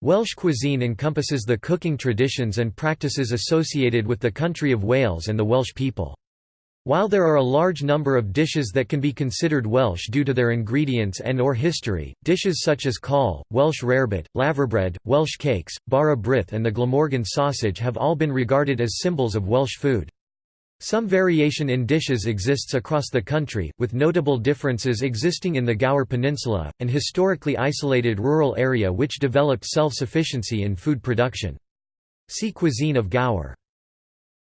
Welsh cuisine encompasses the cooking traditions and practices associated with the country of Wales and the Welsh people. While there are a large number of dishes that can be considered Welsh due to their ingredients and or history, dishes such as cawl, Welsh rarebit, laverbread, Welsh cakes, bara brith and the Glamorgan sausage have all been regarded as symbols of Welsh food. Some variation in dishes exists across the country, with notable differences existing in the Gower Peninsula, an historically isolated rural area which developed self-sufficiency in food production. See Cuisine of Gower.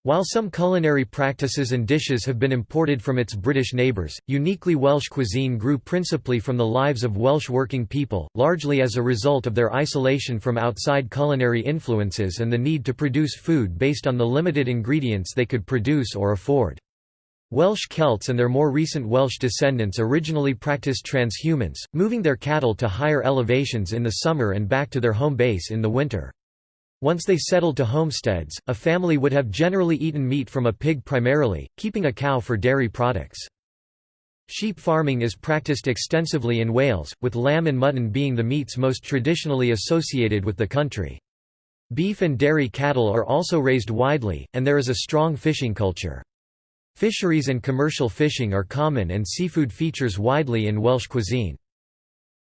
While some culinary practices and dishes have been imported from its British neighbours, uniquely Welsh cuisine grew principally from the lives of Welsh working people, largely as a result of their isolation from outside culinary influences and the need to produce food based on the limited ingredients they could produce or afford. Welsh Celts and their more recent Welsh descendants originally practiced transhumance, moving their cattle to higher elevations in the summer and back to their home base in the winter. Once they settled to homesteads, a family would have generally eaten meat from a pig primarily, keeping a cow for dairy products. Sheep farming is practiced extensively in Wales, with lamb and mutton being the meats most traditionally associated with the country. Beef and dairy cattle are also raised widely, and there is a strong fishing culture. Fisheries and commercial fishing are common and seafood features widely in Welsh cuisine.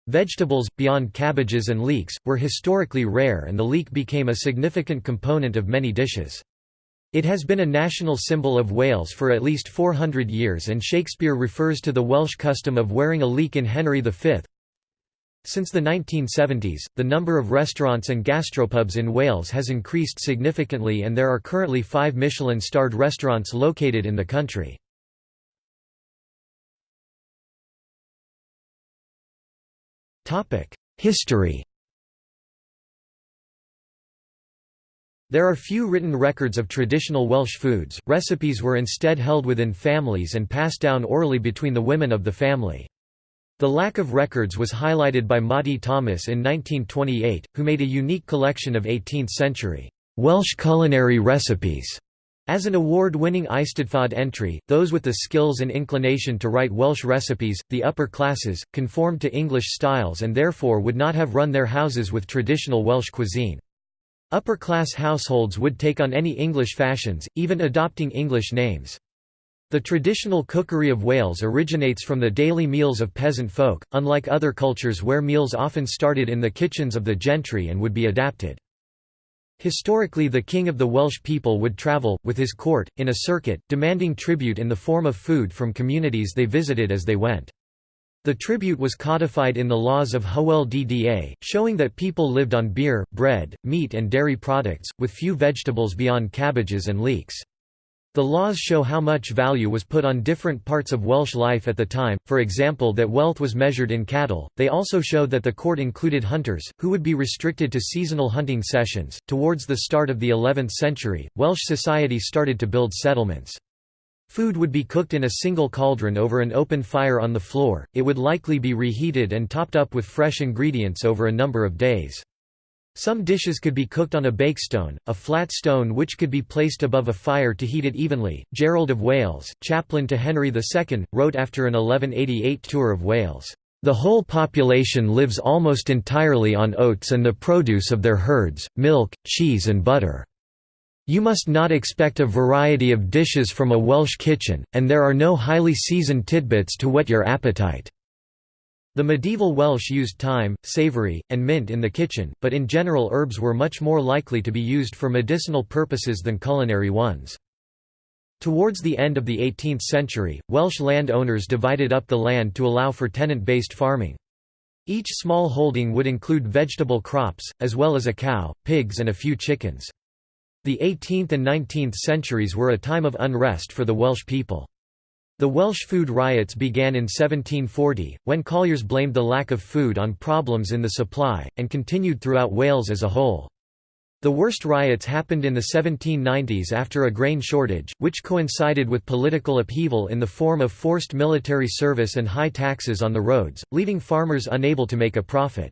Vegetables, beyond cabbages and leeks, were historically rare and the leek became a significant component of many dishes. It has been a national symbol of Wales for at least 400 years and Shakespeare refers to the Welsh custom of wearing a leek in Henry V. Since the 1970s, the number of restaurants and gastropubs in Wales has increased significantly and there are currently five Michelin-starred restaurants located in the country. History. There are few written records of traditional Welsh foods, recipes were instead held within families and passed down orally between the women of the family. The lack of records was highlighted by Maudie Thomas in 1928, who made a unique collection of 18th-century Welsh culinary recipes as an award-winning Eisteddfod entry, those with the skills and inclination to write Welsh recipes, the upper classes, conformed to English styles and therefore would not have run their houses with traditional Welsh cuisine. Upper-class households would take on any English fashions, even adopting English names. The traditional cookery of Wales originates from the daily meals of peasant folk, unlike other cultures where meals often started in the kitchens of the gentry and would be adapted. Historically the king of the Welsh people would travel, with his court, in a circuit, demanding tribute in the form of food from communities they visited as they went. The tribute was codified in the laws of Hywel Dda, showing that people lived on beer, bread, meat and dairy products, with few vegetables beyond cabbages and leeks. The laws show how much value was put on different parts of Welsh life at the time, for example that wealth was measured in cattle. They also show that the court included hunters, who would be restricted to seasonal hunting sessions. Towards the start of the 11th century, Welsh society started to build settlements. Food would be cooked in a single cauldron over an open fire on the floor, it would likely be reheated and topped up with fresh ingredients over a number of days. Some dishes could be cooked on a bakestone, a flat stone which could be placed above a fire to heat it evenly. Gerald of Wales, chaplain to Henry II, wrote after an 1188 tour of Wales, "...the whole population lives almost entirely on oats and the produce of their herds, milk, cheese and butter. You must not expect a variety of dishes from a Welsh kitchen, and there are no highly seasoned tidbits to whet your appetite." The medieval Welsh used thyme, savory, and mint in the kitchen, but in general herbs were much more likely to be used for medicinal purposes than culinary ones. Towards the end of the 18th century, Welsh land owners divided up the land to allow for tenant-based farming. Each small holding would include vegetable crops, as well as a cow, pigs and a few chickens. The 18th and 19th centuries were a time of unrest for the Welsh people. The Welsh food riots began in 1740, when colliers blamed the lack of food on problems in the supply, and continued throughout Wales as a whole. The worst riots happened in the 1790s after a grain shortage, which coincided with political upheaval in the form of forced military service and high taxes on the roads, leaving farmers unable to make a profit.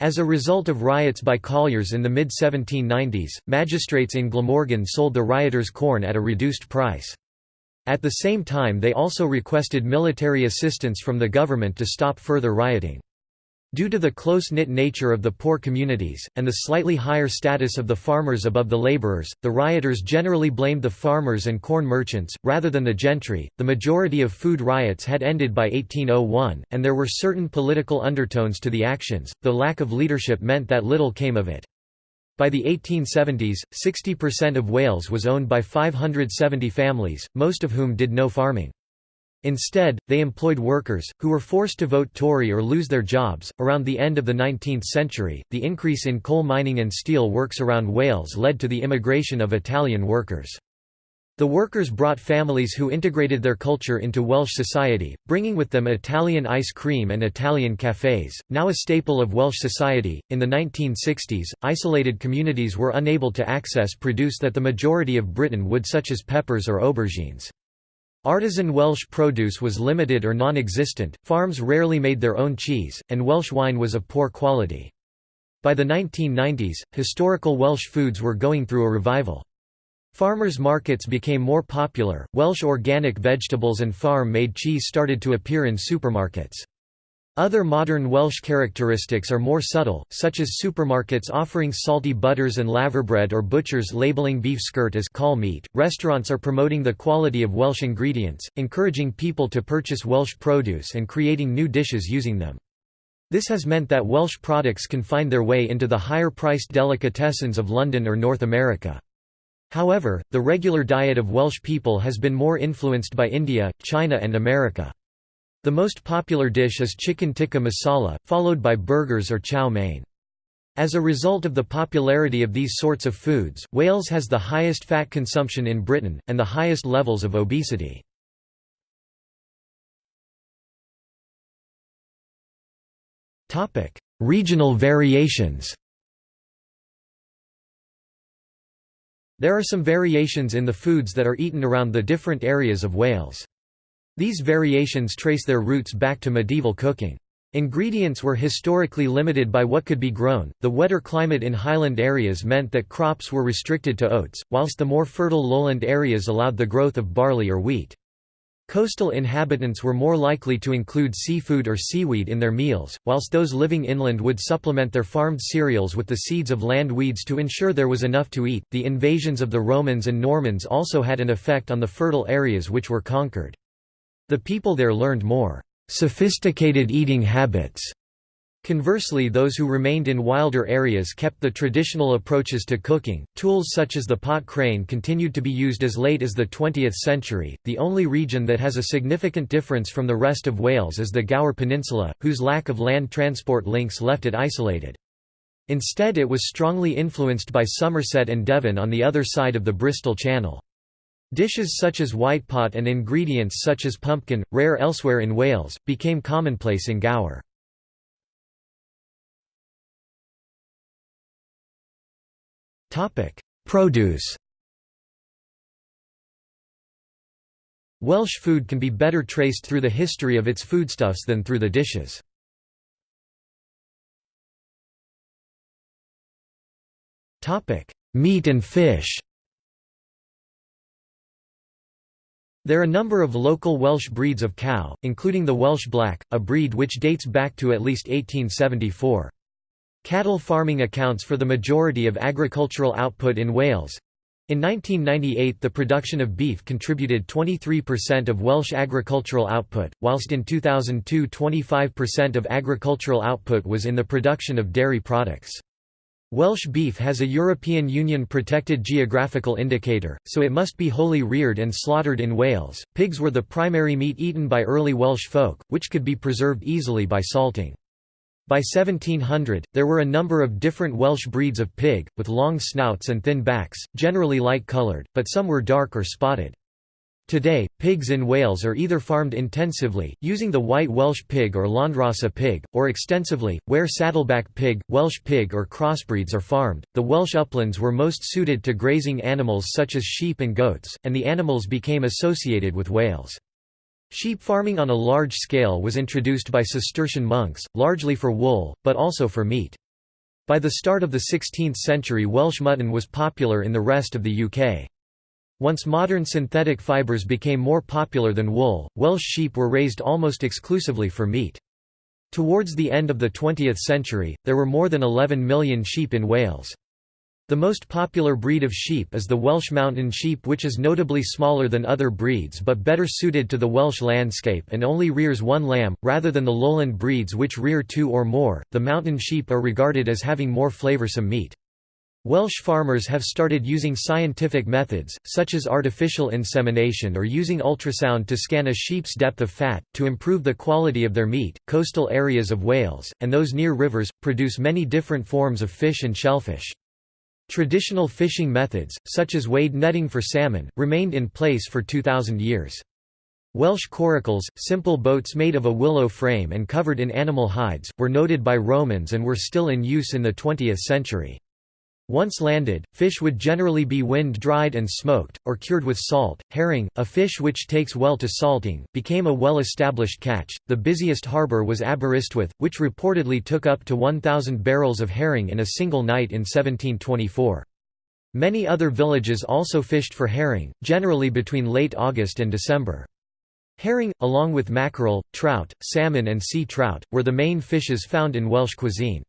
As a result of riots by colliers in the mid-1790s, magistrates in Glamorgan sold the rioters corn at a reduced price. At the same time they also requested military assistance from the government to stop further rioting. Due to the close-knit nature of the poor communities, and the slightly higher status of the farmers above the laborers, the rioters generally blamed the farmers and corn merchants, rather than the gentry. The majority of food riots had ended by 1801, and there were certain political undertones to the actions, though lack of leadership meant that little came of it. By the 1870s, 60% of Wales was owned by 570 families, most of whom did no farming. Instead, they employed workers, who were forced to vote Tory or lose their jobs. Around the end of the 19th century, the increase in coal mining and steel works around Wales led to the immigration of Italian workers. The workers brought families who integrated their culture into Welsh society, bringing with them Italian ice cream and Italian cafes, now a staple of Welsh society. In the 1960s, isolated communities were unable to access produce that the majority of Britain would, such as peppers or aubergines. Artisan Welsh produce was limited or non-existent, farms rarely made their own cheese, and Welsh wine was of poor quality. By the 1990s, historical Welsh foods were going through a revival. Farmers' markets became more popular, Welsh organic vegetables and farm-made cheese started to appear in supermarkets. Other modern Welsh characteristics are more subtle, such as supermarkets offering salty butters and laverbread or butchers labeling beef skirt as cawl meat. Restaurants are promoting the quality of Welsh ingredients, encouraging people to purchase Welsh produce and creating new dishes using them. This has meant that Welsh products can find their way into the higher-priced delicatessens of London or North America. However, the regular diet of Welsh people has been more influenced by India, China and America. The most popular dish is chicken tikka masala, followed by burgers or chow mein. As a result of the popularity of these sorts of foods, Wales has the highest fat consumption in Britain, and the highest levels of obesity. Regional variations There are some variations in the foods that are eaten around the different areas of Wales. These variations trace their roots back to medieval cooking. Ingredients were historically limited by what could be grown. The wetter climate in highland areas meant that crops were restricted to oats, whilst the more fertile lowland areas allowed the growth of barley or wheat. Coastal inhabitants were more likely to include seafood or seaweed in their meals, whilst those living inland would supplement their farmed cereals with the seeds of land weeds to ensure there was enough to eat. The invasions of the Romans and Normans also had an effect on the fertile areas which were conquered. The people there learned more sophisticated eating habits. Conversely those who remained in wilder areas kept the traditional approaches to cooking. Tools such as the pot crane continued to be used as late as the 20th century. The only region that has a significant difference from the rest of Wales is the Gower Peninsula, whose lack of land transport links left it isolated. Instead it was strongly influenced by Somerset and Devon on the other side of the Bristol Channel. Dishes such as whitepot and ingredients such as pumpkin, rare elsewhere in Wales, became commonplace in Gower. Produce Welsh food can be better traced through the history of its foodstuffs than through the dishes. Topic: Meat and fish There are a number of local Welsh breeds of cow, including the Welsh Black, a breed which dates back to at least 1874. Cattle farming accounts for the majority of agricultural output in Wales. In 1998 the production of beef contributed 23% of Welsh agricultural output, whilst in 2002 25% of agricultural output was in the production of dairy products. Welsh beef has a European Union protected geographical indicator, so it must be wholly reared and slaughtered in Wales. Pigs were the primary meat eaten by early Welsh folk, which could be preserved easily by salting. By 1700, there were a number of different Welsh breeds of pig, with long snouts and thin backs, generally light-coloured, but some were dark or spotted. Today, pigs in Wales are either farmed intensively, using the white Welsh pig or Landrace pig, or extensively, where saddleback pig, Welsh pig or crossbreeds are farmed. The Welsh uplands were most suited to grazing animals such as sheep and goats, and the animals became associated with Wales. Sheep farming on a large scale was introduced by Cistercian monks, largely for wool, but also for meat. By the start of the 16th century Welsh mutton was popular in the rest of the UK. Once modern synthetic fibres became more popular than wool, Welsh sheep were raised almost exclusively for meat. Towards the end of the 20th century, there were more than 11 million sheep in Wales. The most popular breed of sheep is the Welsh mountain sheep which is notably smaller than other breeds but better suited to the Welsh landscape and only rears one lamb, rather than the lowland breeds which rear two or more. The mountain sheep are regarded as having more flavoursome meat. Welsh farmers have started using scientific methods, such as artificial insemination or using ultrasound to scan a sheep's depth of fat, to improve the quality of their meat. Coastal areas of Wales, and those near rivers, produce many different forms of fish and shellfish. Traditional fishing methods, such as wade netting for salmon, remained in place for 2,000 years. Welsh coracles, simple boats made of a willow frame and covered in animal hides, were noted by Romans and were still in use in the 20th century. Once landed, fish would generally be wind-dried and smoked, or cured with salt. Herring, a fish which takes well to salting, became a well-established catch. The busiest harbour was Aberystwyth, which reportedly took up to 1,000 barrels of herring in a single night in 1724. Many other villages also fished for herring, generally between late August and December. Herring, along with mackerel, trout, salmon and sea trout, were the main fishes found in Welsh cuisine.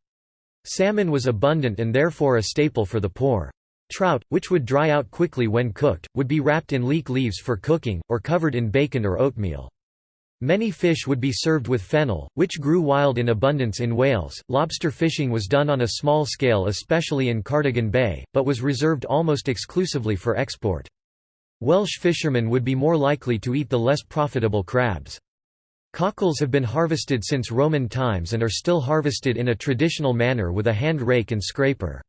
Salmon was abundant and therefore a staple for the poor. Trout, which would dry out quickly when cooked, would be wrapped in leek leaves for cooking, or covered in bacon or oatmeal. Many fish would be served with fennel, which grew wild in abundance in Wales. Lobster fishing was done on a small scale, especially in Cardigan Bay, but was reserved almost exclusively for export. Welsh fishermen would be more likely to eat the less profitable crabs. Cockles have been harvested since Roman times and are still harvested in a traditional manner with a hand rake and scraper.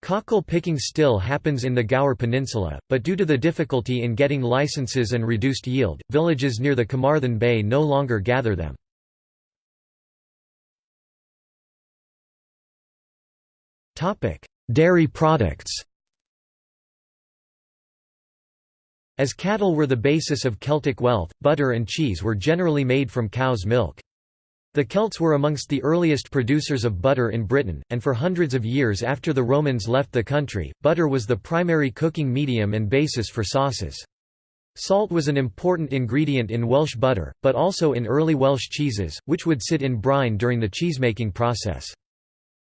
Cockle picking still happens in the Gower Peninsula, but due to the difficulty in getting licenses and reduced yield, villages near the Carmarthen Bay no longer gather them. Dairy products As cattle were the basis of Celtic wealth, butter and cheese were generally made from cow's milk. The Celts were amongst the earliest producers of butter in Britain, and for hundreds of years after the Romans left the country, butter was the primary cooking medium and basis for sauces. Salt was an important ingredient in Welsh butter, but also in early Welsh cheeses, which would sit in brine during the cheesemaking process.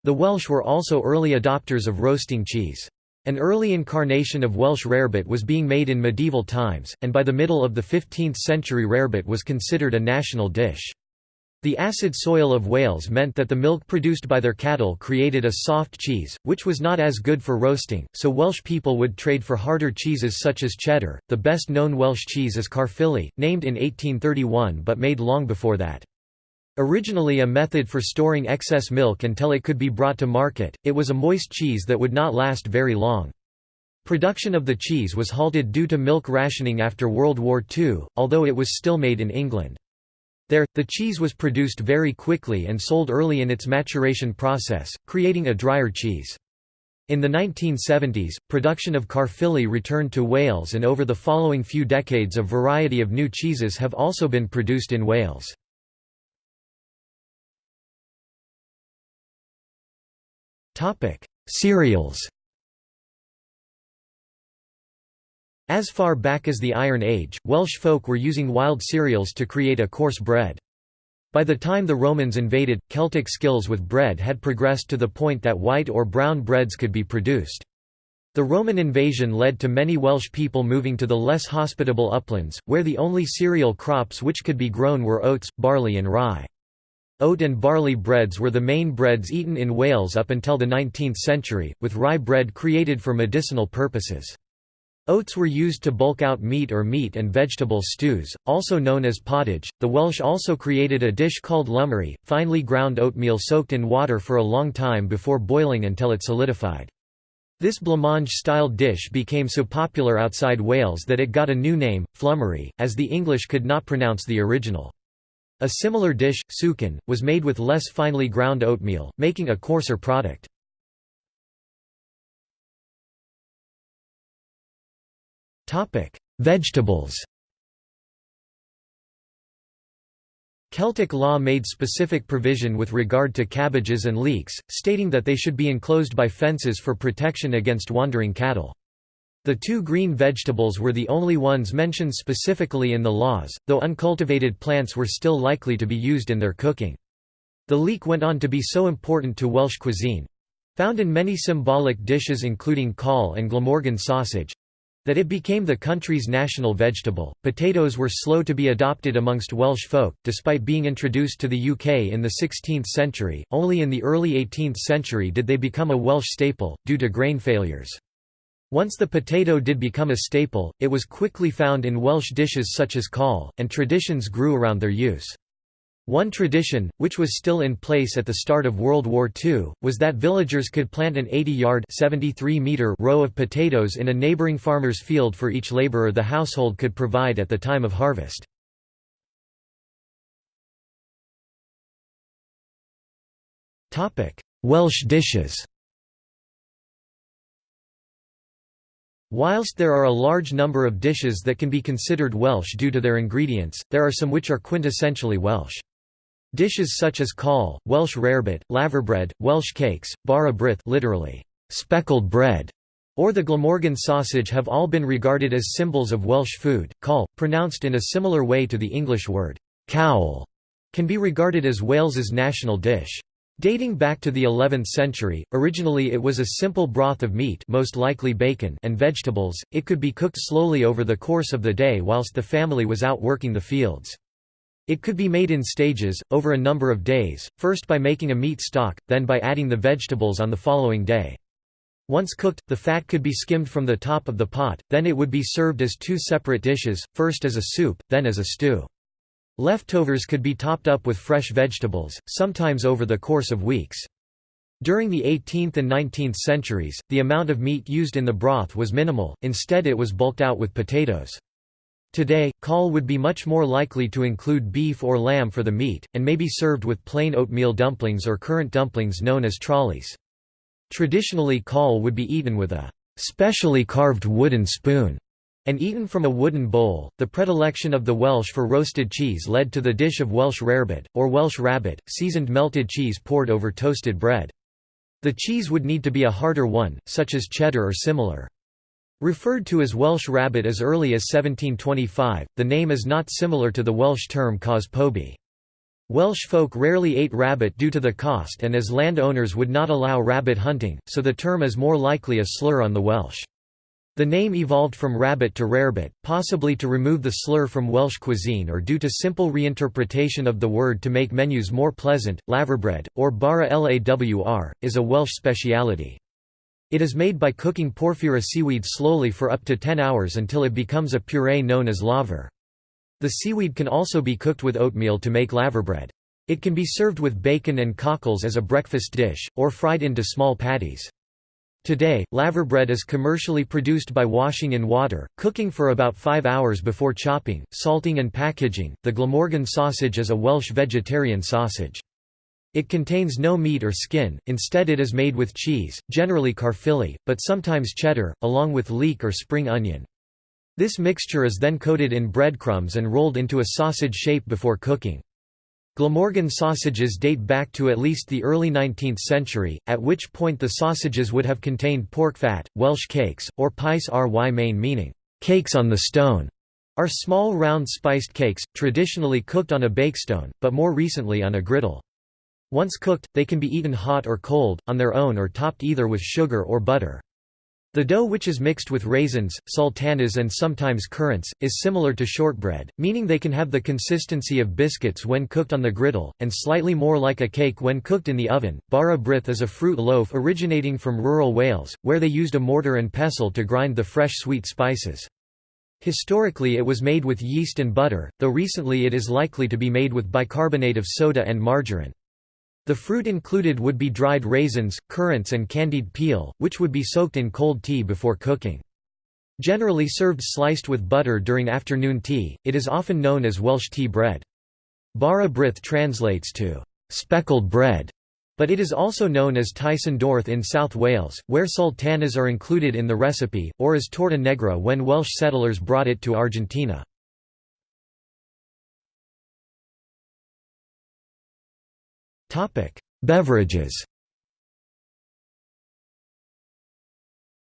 The Welsh were also early adopters of roasting cheese. An early incarnation of Welsh rarebit was being made in medieval times, and by the middle of the 15th century rarebit was considered a national dish. The acid soil of Wales meant that the milk produced by their cattle created a soft cheese, which was not as good for roasting, so Welsh people would trade for harder cheeses such as cheddar. The best known Welsh cheese is Caerphilly, named in 1831 but made long before that. Originally a method for storing excess milk until it could be brought to market, it was a moist cheese that would not last very long. Production of the cheese was halted due to milk rationing after World War II, although it was still made in England. There, the cheese was produced very quickly and sold early in its maturation process, creating a drier cheese. In the 1970s, production of Caerphilly returned to Wales and over the following few decades a variety of new cheeses have also been produced in Wales. Topic: Cereals. As far back as the Iron Age, Welsh folk were using wild cereals to create a coarse bread. By the time the Romans invaded, Celtic skills with bread had progressed to the point that white or brown breads could be produced. The Roman invasion led to many Welsh people moving to the less hospitable uplands, where the only cereal crops which could be grown were oats, barley and rye. Oat and barley breads were the main breads eaten in Wales up until the 19th century, with rye bread created for medicinal purposes. Oats were used to bulk out meat or meat and vegetable stews, also known as pottage. The Welsh also created a dish called llymru, finely ground oatmeal soaked in water for a long time before boiling until it solidified. This blancmange-style dish became so popular outside Wales that it got a new name, flummery, as the English could not pronounce the original. A similar dish, sucan, was made with less finely ground oatmeal, making a coarser product. Vegetables Celtic law made specific provision with regard to cabbages and leeks, stating that they should be enclosed by fences for protection against wandering cattle. The two green vegetables were the only ones mentioned specifically in the laws, though uncultivated plants were still likely to be used in their cooking. The leek went on to be so important to Welsh cuisine—found in many symbolic dishes including cawl and Glamorgan sausage, that it became the country's national vegetable. Potatoes were slow to be adopted amongst Welsh folk, despite being introduced to the UK in the 16th century. Only in the early 18th century did they become a Welsh staple, due to grain failures. Once the potato did become a staple, it was quickly found in Welsh dishes such as cawl, and traditions grew around their use. One tradition, which was still in place at the start of World War II, was that villagers could plant an 80-yard row of potatoes in a neighbouring farmer's field for each labourer the household could provide at the time of harvest. Welsh dishes Whilst there are a large number of dishes that can be considered Welsh due to their ingredients, there are some which are quintessentially Welsh. Dishes such as cowl, Welsh rarebit, laverbread, Welsh cakes, bara brith literally, speckled bread, or the Glamorgan sausage have all been regarded as symbols of Welsh food. Cawl, pronounced in a similar way to the English word cawl, can be regarded as Wales's national dish. Dating back to the 11th century, originally it was a simple broth of meat most likely bacon and vegetables, it could be cooked slowly over the course of the day whilst the family was out working the fields. It could be made in stages, over a number of days, first by making a meat stock, then by adding the vegetables on the following day. Once cooked, the fat could be skimmed from the top of the pot, then it would be served as two separate dishes, first as a soup, then as a stew. Leftovers could be topped up with fresh vegetables, sometimes over the course of weeks. During the 18th and 19th centuries, the amount of meat used in the broth was minimal, instead it was bulked out with potatoes. Today, cawl would be much more likely to include beef or lamb for the meat, and may be served with plain oatmeal dumplings or currant dumplings known as trolleys. Traditionally cawl would be eaten with a specially carved wooden spoon and eaten from a wooden bowl. The predilection of the Welsh for roasted cheese led to the dish of Welsh rarebit, or Welsh rabbit, seasoned melted cheese poured over toasted bread. The cheese would need to be a harder one, such as cheddar or similar. Referred to as Welsh rabbit as early as 1725, the name is not similar to the Welsh term caws pobi. Welsh folk rarely ate rabbit due to the cost and as landowners would not allow rabbit hunting, so the term is more likely a slur on the Welsh. The name evolved from rabbit to rarebit, possibly to remove the slur from Welsh cuisine or due to simple reinterpretation of the word to make menus more pleasant. Laverbread, or bara lawr, is a Welsh speciality. It is made by cooking porphyra seaweed slowly for up to 10 hours until it becomes a puree known as laver. The seaweed can also be cooked with oatmeal to make laverbread. It can be served with bacon and cockles as a breakfast dish, or fried into small patties. Today, laverbread is commercially produced by washing in water, cooking for about five hours before chopping, salting and packaging. The Glamorgan sausage is a Welsh vegetarian sausage. It contains no meat or skin, instead it is made with cheese, generally Caerphilly, but sometimes cheddar, along with leek or spring onion. This mixture is then coated in breadcrumbs and rolled into a sausage shape before cooking. Glamorgan sausages date back to at least the early 19th century, at which point the sausages would have contained pork fat. Welsh cakes, or pies ry main meaning, cakes on the stone, are small round spiced cakes, traditionally cooked on a bakestone, but more recently on a griddle. Once cooked, they can be eaten hot or cold, on their own or topped either with sugar or butter. The dough which is mixed with raisins, sultanas and sometimes currants, is similar to shortbread, meaning they can have the consistency of biscuits when cooked on the griddle, and slightly more like a cake when cooked in the oven. Bara brith is a fruit loaf originating from rural Wales, where they used a mortar and pestle to grind the fresh sweet spices. Historically it was made with yeast and butter, though recently it is likely to be made with bicarbonate of soda and margarine. The fruit included would be dried raisins, currants and candied peel, which would be soaked in cold tea before cooking. Generally served sliced with butter during afternoon tea, it is often known as Welsh tea bread. Bara brith translates to speckled bread, but it is also known as teisen dorth in South Wales, where sultanas are included in the recipe, or as torta negra when Welsh settlers brought it to Argentina. Beverages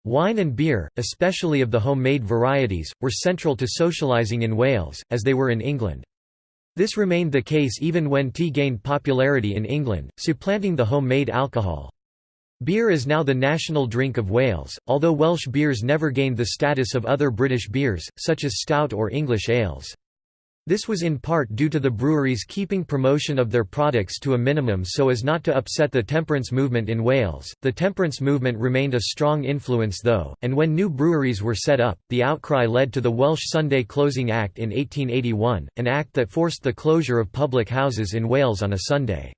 Wine and beer, especially of the homemade varieties, were central to socialising in Wales, as they were in England. This remained the case even when tea gained popularity in England, supplanting the homemade alcohol. Beer is now the national drink of Wales, although Welsh beers never gained the status of other British beers, such as stout or English ales. This was in part due to the breweries keeping promotion of their products to a minimum so as not to upset the temperance movement in Wales. The temperance movement remained a strong influence though, and when new breweries were set up, the outcry led to the Welsh Sunday Closing Act in 1881, an act that forced the closure of public houses in Wales on a Sunday.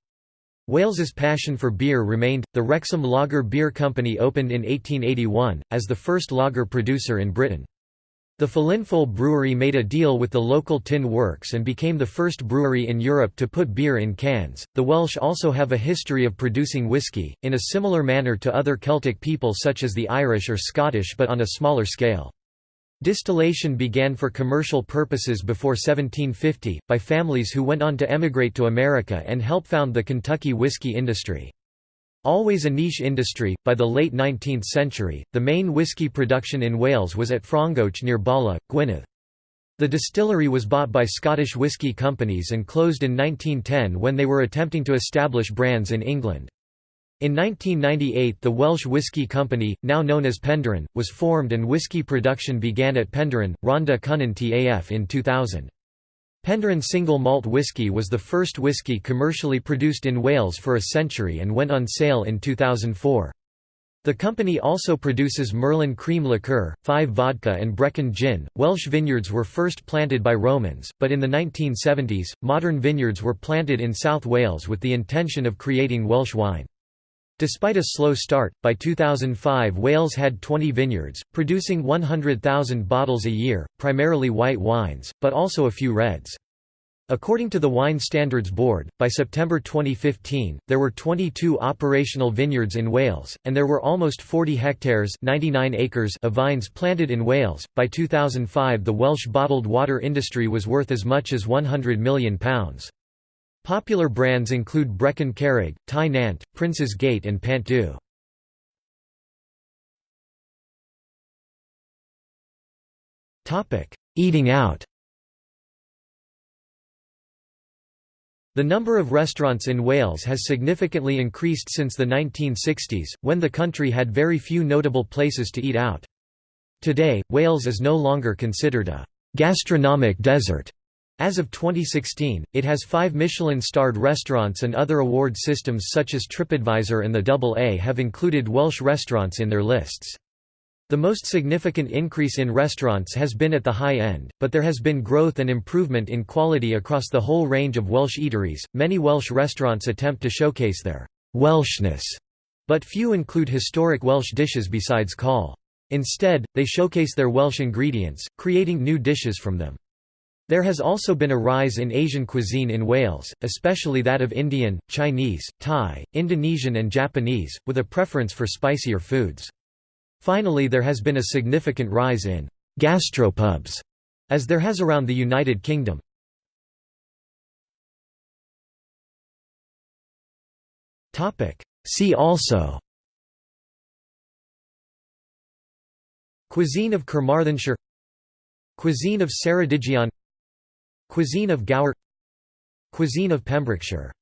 Wales's passion for beer remained. The Wrexham Lager Beer Company opened in 1881, as the first lager producer in Britain. The Felinfoel brewery made a deal with the local tin works and became the first brewery in Europe to put beer in cans. The Welsh also have a history of producing whisky, in a similar manner to other Celtic people such as the Irish or Scottish but on a smaller scale. Distillation began for commercial purposes before 1750, by families who went on to emigrate to America and help found the Kentucky whiskey industry. Always a niche industry, by the late 19th century, the main whisky production in Wales was at Frongoch near Bala, Gwynedd. The distillery was bought by Scottish whisky companies and closed in 1910 when they were attempting to establish brands in England. In 1998 the Welsh Whisky Company, now known as Penderyn, was formed and whisky production began at Penderyn, Rhondda Cynon Taf in 2000. Penderyn single malt whisky was the first whisky commercially produced in Wales for a century and went on sale in 2004. The company also produces Merlin cream liqueur, Five vodka and Brecon gin. Welsh vineyards were first planted by Romans, but in the 1970s, modern vineyards were planted in South Wales with the intention of creating Welsh wine. Despite a slow start, by 2005 Wales had 20 vineyards, producing 100,000 bottles a year, primarily white wines, but also a few reds. According to the Wine Standards Board, by September 2015, there were 22 operational vineyards in Wales, and there were almost 40 hectares 99 acres of vines planted in Wales. By 2005 the Welsh bottled water industry was worth as much as £100 million. Popular brands include Brecon Carreg, Tŷ Nant, Prince's Gate and Pant Du. Eating out The number of restaurants in Wales has significantly increased since the 1960s, when the country had very few notable places to eat out. Today, Wales is no longer considered a «gastronomic desert» As of 2016, it has five Michelin-starred restaurants and other award systems such as TripAdvisor and the Double A have included Welsh restaurants in their lists. The most significant increase in restaurants has been at the high end, but there has been growth and improvement in quality across the whole range of Welsh eateries. Many Welsh restaurants attempt to showcase their Welshness, but few include historic Welsh dishes besides cawl. Instead, they showcase their Welsh ingredients, creating new dishes from them. There has also been a rise in Asian cuisine in Wales, especially that of Indian, Chinese, Thai, Indonesian and Japanese, with a preference for spicier foods. Finally there has been a significant rise in «gastropubs», as there has around the United Kingdom. See also Cuisine of Carmarthenshire Cuisine of Ceredigion Cuisine of Gower Cuisine of Pembrokeshire